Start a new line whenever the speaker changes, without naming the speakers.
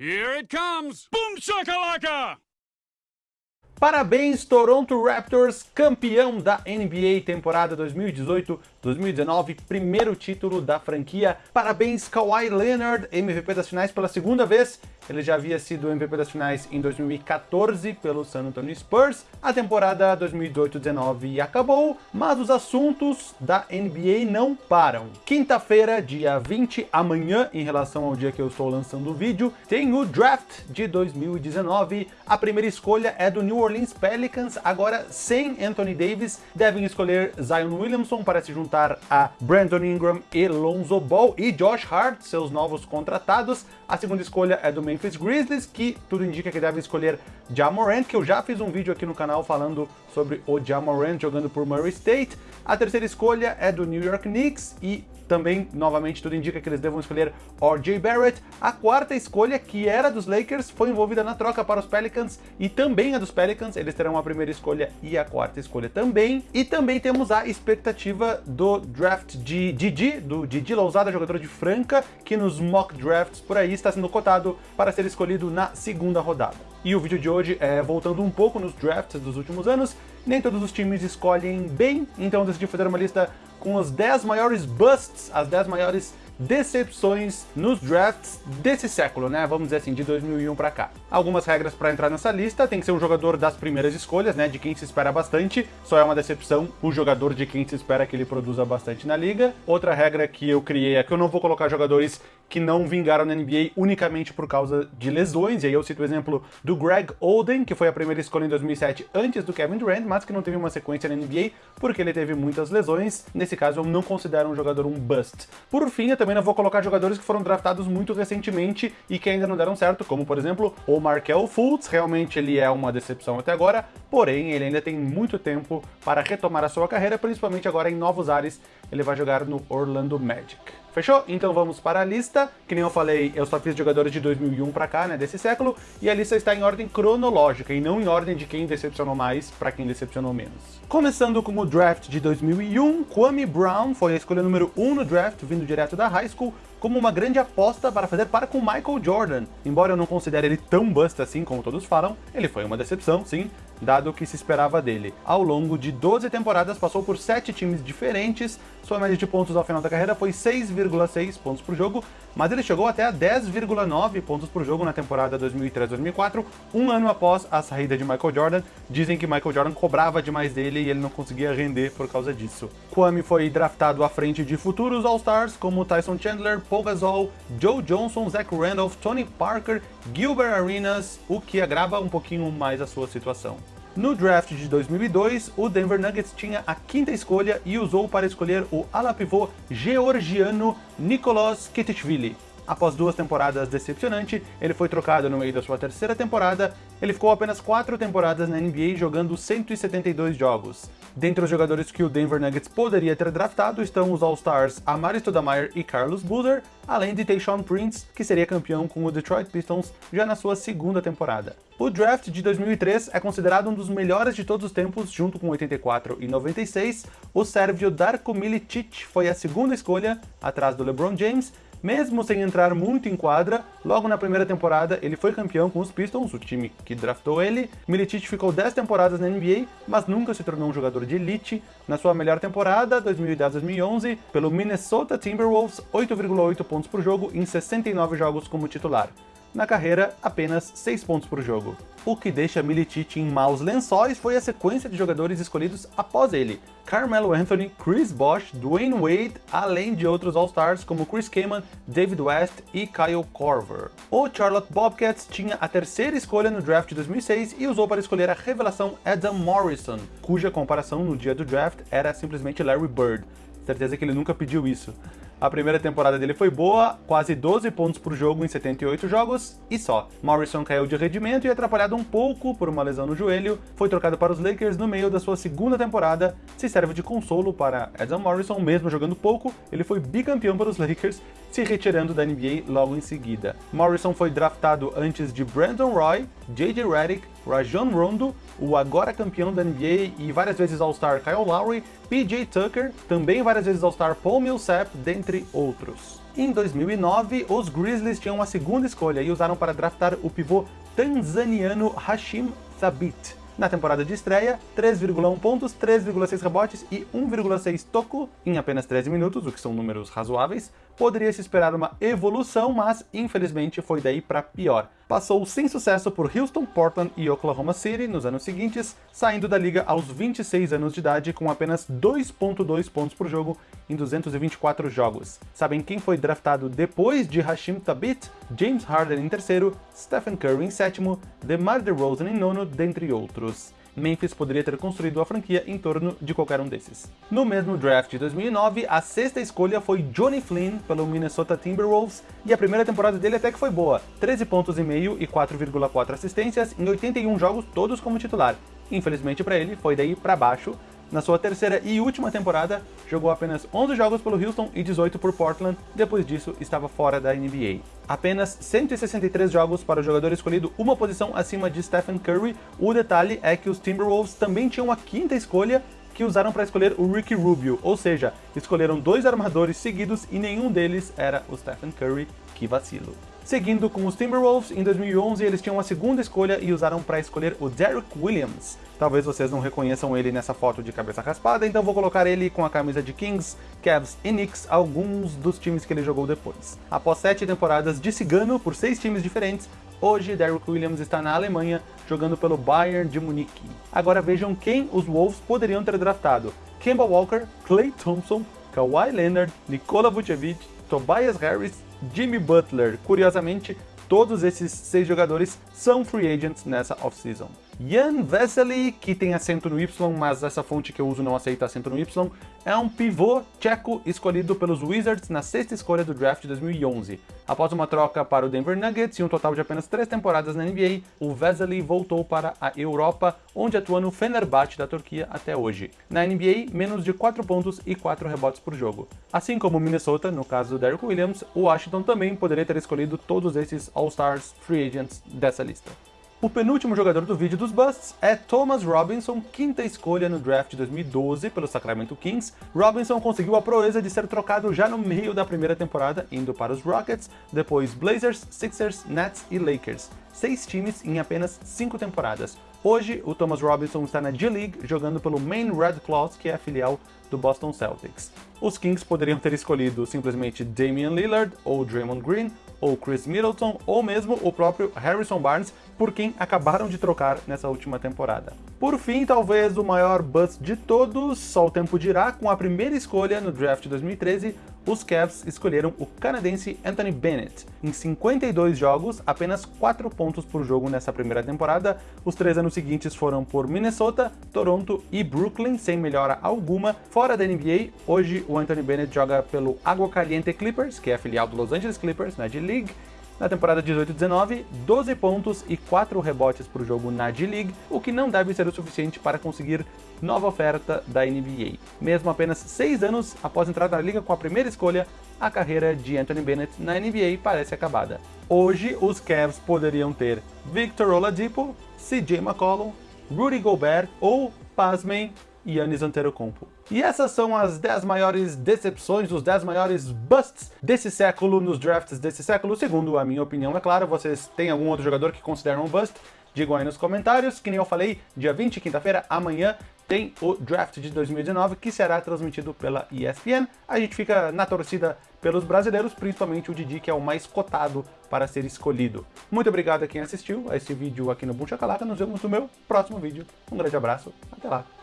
Here it comes! Boom shakalaka!
Parabéns, Toronto Raptors, campeão da NBA temporada 2018-2019, primeiro título da franquia. Parabéns, Kawhi Leonard, MVP das finais pela segunda vez. Ele já havia sido MVP das finais em 2014 pelo San Antonio Spurs. A temporada 2018-19 acabou, mas os assuntos da NBA não param. Quinta-feira, dia 20, amanhã, em relação ao dia que eu estou lançando o vídeo, tem o draft de 2019. A primeira escolha é do New Orleans Pelicans, agora sem Anthony Davis, devem escolher Zion Williamson para se juntar a Brandon Ingram e Lonzo Ball e Josh Hart, seus novos contratados. A segunda escolha é do Memphis Grizzlies, que tudo indica que deve escolher Jamorant, que eu já fiz um vídeo aqui no canal falando sobre o Jamorant jogando por Murray State. A terceira escolha é do New York Knicks e também, novamente, tudo indica que eles devam escolher R.J. Barrett. A quarta escolha, que era dos Lakers, foi envolvida na troca para os Pelicans e também a dos Pelicans. Eles terão a primeira escolha e a quarta escolha também. E também temos a expectativa do draft de Didi, do Didi Lousada, jogador de Franca, que nos mock drafts por aí está sendo cotado para ser escolhido na segunda rodada. E o vídeo de hoje é voltando um pouco nos drafts dos últimos anos. Nem todos os times escolhem bem, então eu decidi fazer uma lista com os 10 maiores busts, as 10 maiores decepções nos drafts desse século, né? Vamos dizer assim, de 2001 para cá. Algumas regras para entrar nessa lista, tem que ser um jogador das primeiras escolhas, né? De quem se espera bastante, só é uma decepção o jogador de quem se espera que ele produza bastante na liga. Outra regra que eu criei é que eu não vou colocar jogadores que não vingaram na NBA unicamente por causa de lesões, e aí eu cito o exemplo do Greg Oden, que foi a primeira escolha em 2007 antes do Kevin Durant, mas que não teve uma sequência na NBA porque ele teve muitas lesões. Nesse caso, eu não considero um jogador um bust. Por fim, eu também não vou colocar jogadores que foram draftados muito recentemente e que ainda não deram certo, como por exemplo o Markel Fultz, realmente ele é uma decepção até agora, porém ele ainda tem muito tempo para retomar a sua carreira, principalmente agora em novos ares, ele vai jogar no Orlando Magic. Fechou? Então vamos para a lista. Que nem eu falei, eu só fiz jogadores de 2001 para cá, né, desse século, e a lista está em ordem cronológica e não em ordem de quem decepcionou mais para quem decepcionou menos. Começando com o draft de 2001, Kwame Brown foi a escolha número 1 no draft, vindo direto da high school, como uma grande aposta para fazer par com Michael Jordan. Embora eu não considere ele tão bust assim como todos falam, ele foi uma decepção, sim, dado o que se esperava dele. Ao longo de 12 temporadas, passou por 7 times diferentes, sua média de pontos ao final da carreira foi 6,6 pontos por jogo, mas ele chegou até a 10,9 pontos por jogo na temporada 2003-2004, um ano após a saída de Michael Jordan. Dizem que Michael Jordan cobrava demais dele e ele não conseguia render por causa disso. Kwame foi draftado à frente de futuros All-Stars como Tyson Chandler, Paul Gasol, Joe Johnson, Zach Randolph, Tony Parker, Gilbert Arenas, o que agrava um pouquinho mais a sua situação. No draft de 2002, o Denver Nuggets tinha a quinta escolha e usou para escolher o ala pivô georgiano Nicolas Ketishvili. Após duas temporadas decepcionante, ele foi trocado no meio da sua terceira temporada. Ele ficou apenas quatro temporadas na NBA jogando 172 jogos. Dentre os jogadores que o Denver Nuggets poderia ter draftado estão os All-Stars Amari Stoudemire e Carlos Boozer, além de Tayshaun Prince, que seria campeão com o Detroit Pistons já na sua segunda temporada. O draft de 2003 é considerado um dos melhores de todos os tempos, junto com 84 e 96. O sérvio Darko Milicic foi a segunda escolha, atrás do LeBron James, mesmo sem entrar muito em quadra, logo na primeira temporada ele foi campeão com os Pistons, o time que draftou ele. Milicic ficou 10 temporadas na NBA, mas nunca se tornou um jogador de elite. Na sua melhor temporada, 2010-2011, pelo Minnesota Timberwolves, 8,8 pontos por jogo em 69 jogos como titular na carreira apenas 6 pontos por jogo. O que deixa Milicic em maus lençóis foi a sequência de jogadores escolhidos após ele. Carmelo Anthony, Chris Bosh, Dwayne Wade, além de outros All-Stars como Chris Kaman, David West e Kyle Korver. O Charlotte Bobcats tinha a terceira escolha no draft de 2006 e usou para escolher a revelação Adam Morrison, cuja comparação no dia do draft era simplesmente Larry Bird. Certeza que ele nunca pediu isso. A primeira temporada dele foi boa, quase 12 pontos por jogo em 78 jogos, e só. Morrison caiu de rendimento e atrapalhado um pouco por uma lesão no joelho, foi trocado para os Lakers no meio da sua segunda temporada, se serve de consolo para Adam Morrison, mesmo jogando pouco, ele foi bicampeão para os Lakers, se retirando da NBA logo em seguida. Morrison foi draftado antes de Brandon Roy, J.J. Redick, Rajon Rondo, o agora campeão da NBA e várias vezes All-Star Kyle Lowry, PJ Tucker, também várias vezes All-Star Paul Millsap, dentre outros. Em 2009, os Grizzlies tinham a segunda escolha e usaram para draftar o pivô tanzaniano Hashim Thabit. Na temporada de estreia, 3,1 pontos, 3,6 rebotes e 1,6 toco em apenas 13 minutos, o que são números razoáveis. Poderia se esperar uma evolução, mas infelizmente foi daí para pior. Passou sem sucesso por Houston, Portland e Oklahoma City nos anos seguintes, saindo da liga aos 26 anos de idade com apenas 2.2 pontos por jogo em 224 jogos. Sabem quem foi draftado depois de Hashim Thabit? James Harden em terceiro, Stephen Curry em sétimo, DeMar DeRozan em nono, dentre outros. Memphis poderia ter construído a franquia em torno de qualquer um desses. No mesmo draft de 2009, a sexta escolha foi Johnny Flynn pelo Minnesota Timberwolves, e a primeira temporada dele até que foi boa, 13 pontos e meio e 4,4 assistências em 81 jogos, todos como titular. Infelizmente para ele, foi daí para baixo, na sua terceira e última temporada, jogou apenas 11 jogos pelo Houston e 18 por Portland, depois disso estava fora da NBA. Apenas 163 jogos para o jogador escolhido uma posição acima de Stephen Curry, o detalhe é que os Timberwolves também tinham a quinta escolha que usaram para escolher o Ricky Rubio, ou seja, escolheram dois armadores seguidos e nenhum deles era o Stephen Curry, que vacilo. Seguindo com os Timberwolves, em 2011 eles tinham a segunda escolha e usaram para escolher o Derrick Williams. Talvez vocês não reconheçam ele nessa foto de cabeça raspada, então vou colocar ele com a camisa de Kings, Cavs e Knicks, alguns dos times que ele jogou depois. Após sete temporadas de cigano por seis times diferentes, hoje Derrick Williams está na Alemanha, jogando pelo Bayern de Munique. Agora vejam quem os Wolves poderiam ter draftado. Kemba Walker, Clay Thompson, Kawhi Leonard, Nikola Vucevic, Tobias Harris, Jimmy Butler. Curiosamente, todos esses seis jogadores são free agents nessa offseason. Jan Vesely, que tem acento no Y, mas essa fonte que eu uso não aceita acento no Y, é um pivô tcheco escolhido pelos Wizards na sexta escolha do draft de 2011. Após uma troca para o Denver Nuggets e um total de apenas três temporadas na NBA, o Vesely voltou para a Europa, onde atua no Fenerbahçe da Turquia até hoje. Na NBA, menos de 4 pontos e 4 rebotes por jogo. Assim como Minnesota, no caso do Derrick Williams, o Washington também poderia ter escolhido todos esses All-Stars Free Agents dessa lista. O penúltimo jogador do vídeo dos busts é Thomas Robinson, quinta escolha no draft de 2012 pelo Sacramento Kings. Robinson conseguiu a proeza de ser trocado já no meio da primeira temporada, indo para os Rockets, depois Blazers, Sixers, Nets e Lakers. Seis times em apenas cinco temporadas. Hoje, o Thomas Robinson está na G-League, jogando pelo Maine Red Claws, que é a filial do Boston Celtics. Os Kings poderiam ter escolhido simplesmente Damian Lillard, ou Draymond Green, ou Chris Middleton, ou mesmo o próprio Harrison Barnes, por quem acabaram de trocar nessa última temporada. Por fim, talvez o maior bust de todos, só o tempo dirá, com a primeira escolha no draft de 2013, os Cavs escolheram o canadense Anthony Bennett. Em 52 jogos, apenas 4 pontos por jogo nessa primeira temporada, os três anos seguintes foram por Minnesota, Toronto e Brooklyn, sem melhora alguma. Fora da NBA, hoje o Anthony Bennett joga pelo Água Caliente Clippers, que é filial do Los Angeles Clippers na G-League, na temporada 18-19, 12 pontos e 4 rebotes por jogo na G-League, o que não deve ser o suficiente para conseguir nova oferta da NBA. Mesmo apenas 6 anos após entrar na liga com a primeira escolha, a carreira de Anthony Bennett na NBA parece acabada. Hoje, os Cavs poderiam ter Victor Oladipo, CJ McCollum, Rudy Gobert ou, pasmem, Yannis Antetokounmpo. E essas são as 10 maiores decepções, os 10 maiores busts desse século, nos drafts desse século, segundo a minha opinião, é claro. Vocês têm algum outro jogador que consideram um bust? Digam aí nos comentários, que nem eu falei, dia 20, quinta-feira, amanhã, tem o draft de 2019, que será transmitido pela ESPN. A gente fica na torcida pelos brasileiros, principalmente o Didi, que é o mais cotado para ser escolhido. Muito obrigado a quem assistiu a esse vídeo aqui no Buncha Calaca. Nos vemos no meu próximo vídeo. Um grande abraço, até lá!